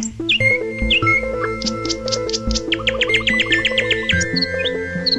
Música